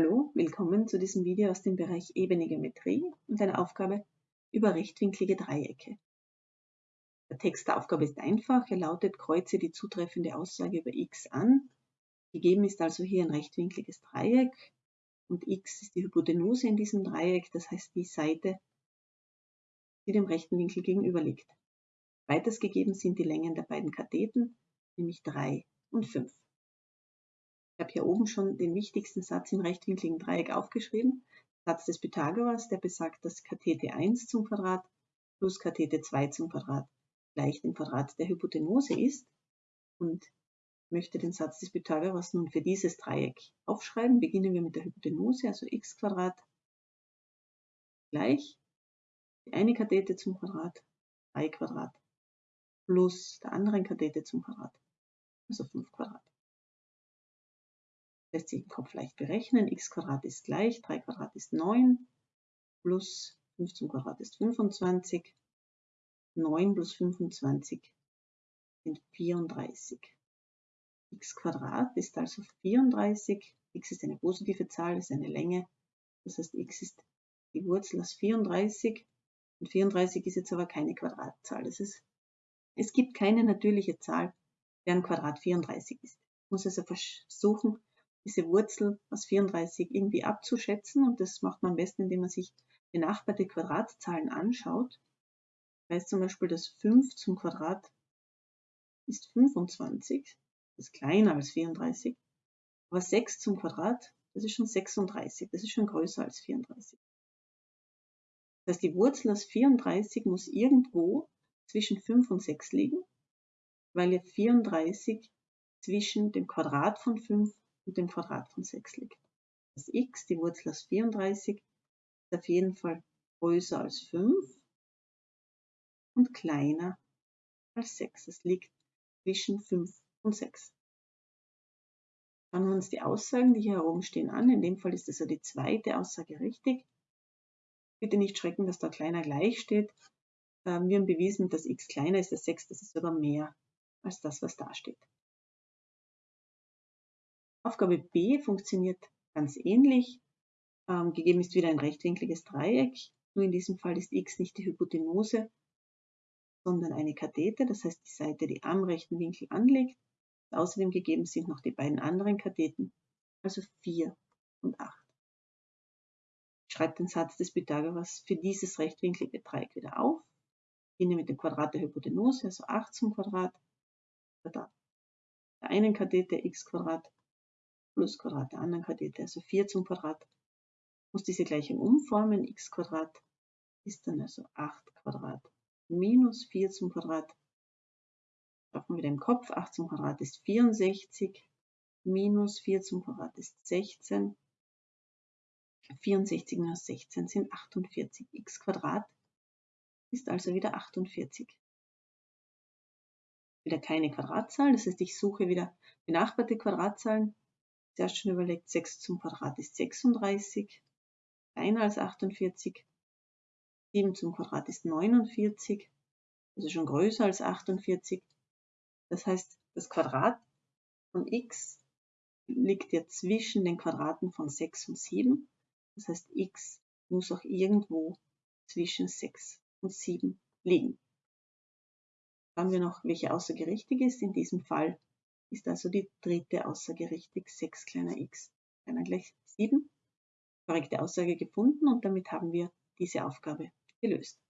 Hallo, willkommen zu diesem Video aus dem Bereich Ebene Geometrie und einer Aufgabe über rechtwinklige Dreiecke. Der Text der Aufgabe ist einfach, er lautet, kreuze die zutreffende Aussage über x an. Gegeben ist also hier ein rechtwinkliges Dreieck und x ist die Hypotenuse in diesem Dreieck, das heißt die Seite, die dem rechten Winkel gegenüber liegt. Weiters gegeben sind die Längen der beiden Katheten, nämlich 3 und 5. Ich habe hier oben schon den wichtigsten Satz im rechtwinkligen Dreieck aufgeschrieben. Satz des Pythagoras, der besagt, dass Kathete 1 zum Quadrat plus Kathete 2 zum Quadrat gleich dem Quadrat der Hypotenuse ist. Und ich möchte den Satz des Pythagoras nun für dieses Dreieck aufschreiben. Beginnen wir mit der Hypotenuse, also x Quadrat gleich die eine Kathete zum Quadrat, 3 Quadrat, plus der anderen Kathete zum Quadrat, also 5 Quadrat lässt sich im Kopf leicht berechnen. x ist gleich, 3 ist 9, plus 5 zum Quadrat ist 25, 9 plus 25 sind 34. x ist also 34, x ist eine positive Zahl, ist eine Länge, das heißt x ist die Wurzel aus 34 und 34 ist jetzt aber keine Quadratzahl. Das ist, es gibt keine natürliche Zahl, deren Quadrat 34 ist. Ich muss also versuchen, diese Wurzel aus 34 irgendwie abzuschätzen und das macht man am besten, indem man sich benachbarte Quadratzahlen anschaut. Ich weiß zum Beispiel, dass 5 zum Quadrat ist 25, das ist kleiner als 34, aber 6 zum Quadrat, das ist schon 36, das ist schon größer als 34. Das heißt, die Wurzel aus 34 muss irgendwo zwischen 5 und 6 liegen, weil ja 34 zwischen dem Quadrat von 5 und dem Quadrat von 6 liegt. Das x, die Wurzel aus 34, ist auf jeden Fall größer als 5 und kleiner als 6. Es liegt zwischen 5 und 6. Schauen wir uns die Aussagen, die hier herumstehen, an. In dem Fall ist also die zweite Aussage richtig. Bitte nicht schrecken, dass da kleiner gleich steht. Ähm, wir haben bewiesen, dass x kleiner ist als 6, das ist aber mehr als das, was da steht. Aufgabe B funktioniert ganz ähnlich. Ähm, gegeben ist wieder ein rechtwinkliges Dreieck. Nur in diesem Fall ist x nicht die Hypotenuse, sondern eine Kathete, das heißt die Seite, die am rechten Winkel anliegt. Außerdem gegeben sind noch die beiden anderen Katheten, also 4 und 8. Ich schreibe den Satz des Pythagoras für dieses rechtwinklige Dreieck wieder auf. Beginne mit dem Quadrat der Hypotenuse, also 8 zum Quadrat, der einen Kathete x Quadrat plus Quadrat der anderen Kathete, also 4 zum Quadrat. Muss diese Gleichung umformen, x Quadrat ist dann also 8 Quadrat minus 4 zum Quadrat. Schaffen wir im Kopf, 8 zum Quadrat ist 64, minus 4 zum Quadrat ist 16. 64 minus 16 sind 48. x Quadrat ist also wieder 48. Wieder keine Quadratzahl, das heißt, ich suche wieder benachbarte Quadratzahlen zuerst schon überlegt, 6 zum Quadrat ist 36, kleiner als 48. 7 zum Quadrat ist 49, also schon größer als 48. Das heißt, das Quadrat von x liegt ja zwischen den Quadraten von 6 und 7. Das heißt, x muss auch irgendwo zwischen 6 und 7 liegen. Schauen wir noch, welche Aussage richtig ist. In diesem Fall ist also die dritte Aussage richtig, 6 kleiner x kleiner gleich 7. Korrekte Aussage gefunden und damit haben wir diese Aufgabe gelöst.